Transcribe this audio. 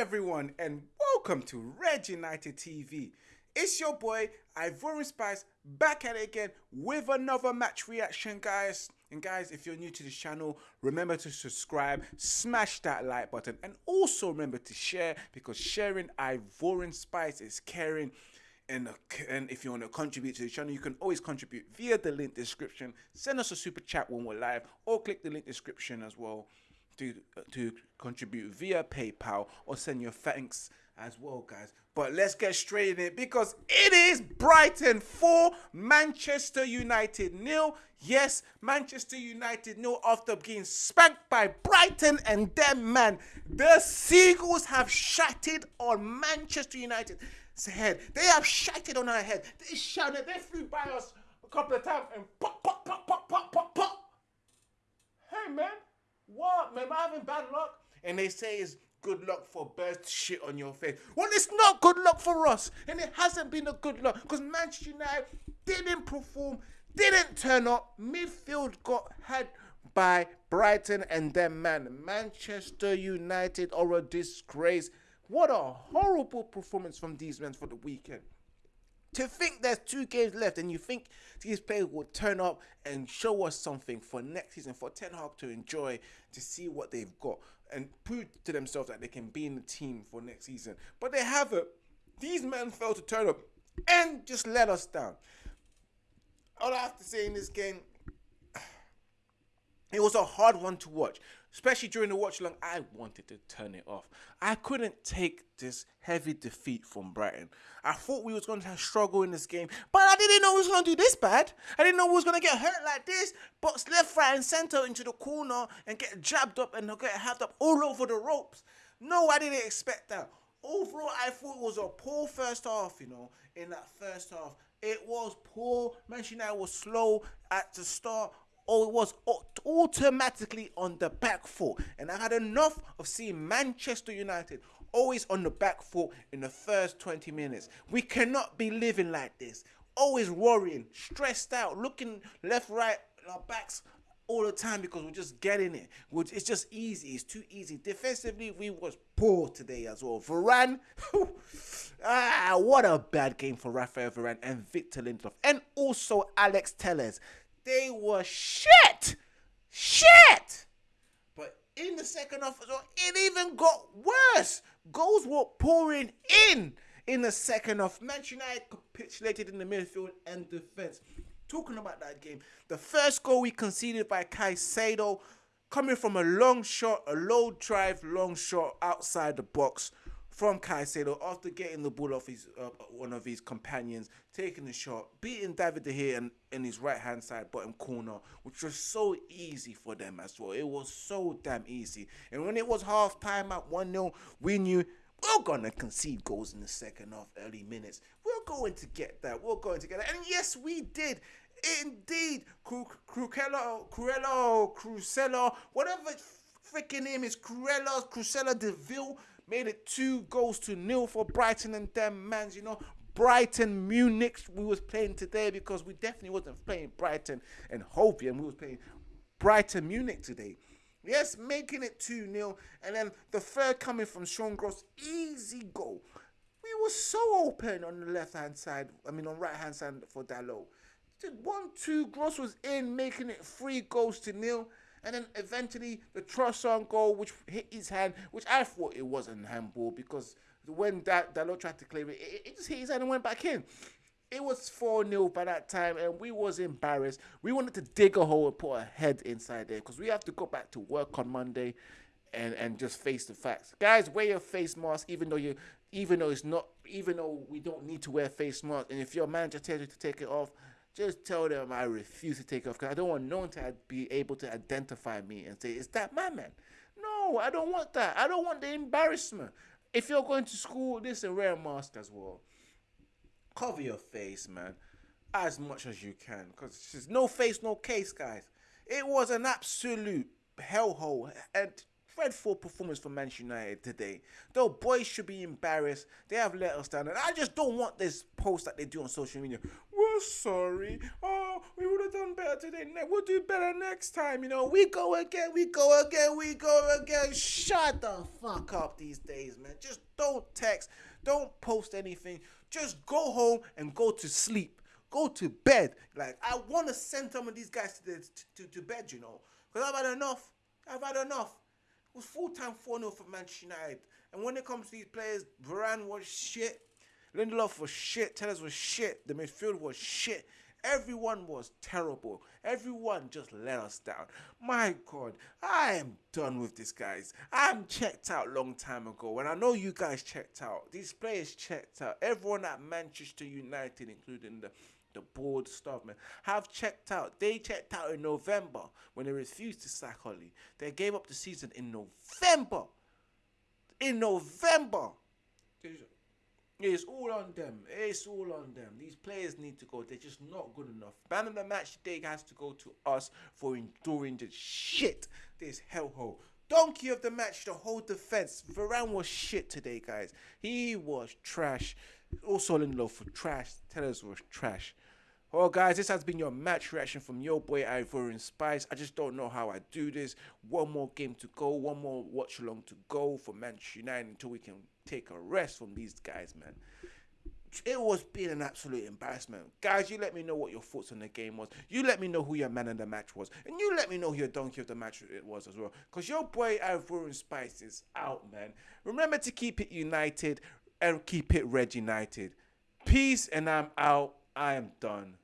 everyone, and welcome to Red United TV. It's your boy Ivorian Spice back at it again with another match reaction, guys. And guys, if you're new to this channel, remember to subscribe, smash that like button, and also remember to share because sharing Ivorian Spice is caring. And, and if you want to contribute to the channel, you can always contribute via the link description. Send us a super chat when we're live, or click the link description as well to to contribute via PayPal or send your thanks as well, guys. But let's get straight in it because it is Brighton 4, Manchester United nil. Yes, Manchester United nil after being spanked by Brighton and them man. The Seagulls have shattered on Manchester United's head. They have shattered on our head. They shouted, they flew by us a couple of times and pop, pop, pop, pop, pop, pop, pop. Hey man, what? Man, am I having bad luck? And they say it's good luck for birds shit on your face. Well, it's not good luck for us. And it hasn't been a good luck because Manchester United didn't perform, didn't turn up. Midfield got had by Brighton and them man. Manchester United are a disgrace. What a horrible performance from these men for the weekend to think there's two games left and you think these players will turn up and show us something for next season for Ten Hag to enjoy to see what they've got and prove to themselves that they can be in the team for next season. But they haven't. These men failed to turn up and just let us down. All I have to say in this game, it was a hard one to watch especially during the watch along, I wanted to turn it off. I couldn't take this heavy defeat from Brighton. I thought we was going to struggle in this game, but I didn't know we was going to do this bad. I didn't know we was going to get hurt like this, box left, right, and center into the corner and get jabbed up and get halved up all over the ropes. No, I didn't expect that. Overall, I thought it was a poor first half, you know, in that first half. It was poor. Manchester United was slow at the start or it was automatically on the back foot. And I had enough of seeing Manchester United always on the back foot in the first 20 minutes. We cannot be living like this. Always worrying, stressed out, looking left, right, our backs all the time because we're just getting it. It's just easy. It's too easy. Defensively, we was poor today as well. Varane, ah, what a bad game for Rafael Varane and Victor Lindelof, and also Alex Telles. They were shit. Shit. But in the second half, it even got worse. Goals were pouring in in the second half. Manchester United capitulated in the midfield and defense. Talking about that game, the first goal we conceded by Caicedo, coming from a long shot, a low drive, long shot outside the box from Caicedo after getting the ball off his uh, one of his companions, taking the shot, beating David De Gea in, in his right hand side bottom corner, which was so easy for them as well. It was so damn easy. And when it was half time at 1 0, we knew we're going to concede goals in the second half, early minutes. We're going to get that. We're going to get that. And yes, we did. Indeed. Crucello, Cruello, Crucella, whatever freaking name is, Cruella, Crucella Deville made it two goals to nil for Brighton and them mans. You know, Brighton Munich we was playing today because we definitely wasn't playing Brighton and Hove Albion. We was playing Brighton Munich today. Yes, making it 2 0. And then the third coming from Sean Gross, easy goal. We were so open on the left hand side, I mean, on right hand side for Dalot. One, two, Gross was in, making it three goals to nil. And then eventually the Trossard goal, which hit his hand, which I thought it wasn't handball because when that Dalot tried to claim it, it, it just hit his hand and went back in. It was 4 0 by that time, and we was embarrassed. We wanted to dig a hole and put a head inside there because we have to go back to work on Monday and, and just face the facts. Guys, wear your face mask even though you even though it's not even though we don't need to wear face mask. And if your manager tells you to take it off, just tell them I refuse to take off because I don't want no one to be able to identify me and say, is that my man? No, I don't want that. I don't want the embarrassment. If you're going to school, this and wear a mask as well. Cover your face, man, as much as you can because there's no face, no case, guys. It was an absolute hellhole. And dreadful performance for Manchester United today. Though boys should be embarrassed. They have let us down. And I just don't want this post that they do on social media. Sorry. Oh, we would have done better today. We'll do better next time. You know, we go again, we go again, we go again. Shut the fuck up these days, man. Just don't text, don't post anything. Just go home and go to sleep. Go to bed. Like I want to send some of these guys to the, to, to bed, you know, because I've had enough. I've had enough. It was full time 4 0 for Manchester United. And when it comes to these players, Varane was shit. Lindelof was shit. Telles was shit. The midfield was shit. Everyone was terrible. Everyone just let us down. My God, I am done with this, guys. I'm checked out long time ago, and I know you guys checked out. These players checked out. Everyone at Manchester United, including the the board staff, man, have checked out. They checked out in November when they refused to sack Ole. They gave up the season in November. In November. It's all on them. It's all on them. These players need to go. They're just not good enough. Man of the match today has to go to us for enduring the shit. This hellhole. Donkey of the match, the whole defense. Varane was shit today, guys. He was trash. Also Lindelof for trash. Telles was trash. Well, guys, this has been your match reaction from your boy Ivorian Spice. I just don't know how I do this. One more game to go, one more watch along to go for Manchester United until we can take a rest from these guys, man. It was being an absolute embarrassment. Guys, you let me know what your thoughts on the game was. You let me know who your man of the match was. And you let me know who your donkey of the match it was as well. Because your boy Ivorian Spice is out, man. Remember to keep it united and keep it red united. Peace, and I'm out. I am done.